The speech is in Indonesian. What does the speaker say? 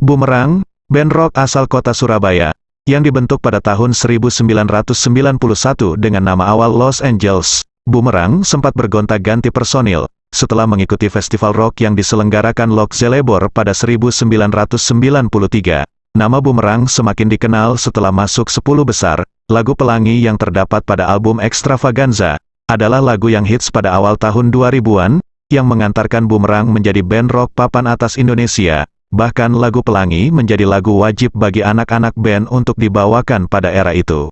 Bumerang, band rock asal kota Surabaya, yang dibentuk pada tahun 1991 dengan nama awal Los Angeles, Bumerang sempat bergonta-ganti personil, setelah mengikuti festival rock yang diselenggarakan Lok Zelebor pada 1993. Nama Bumerang semakin dikenal setelah masuk 10 besar, lagu pelangi yang terdapat pada album Extravaganza, adalah lagu yang hits pada awal tahun 2000-an, yang mengantarkan Bumerang menjadi band rock papan atas Indonesia, Bahkan lagu Pelangi menjadi lagu wajib bagi anak-anak band untuk dibawakan pada era itu.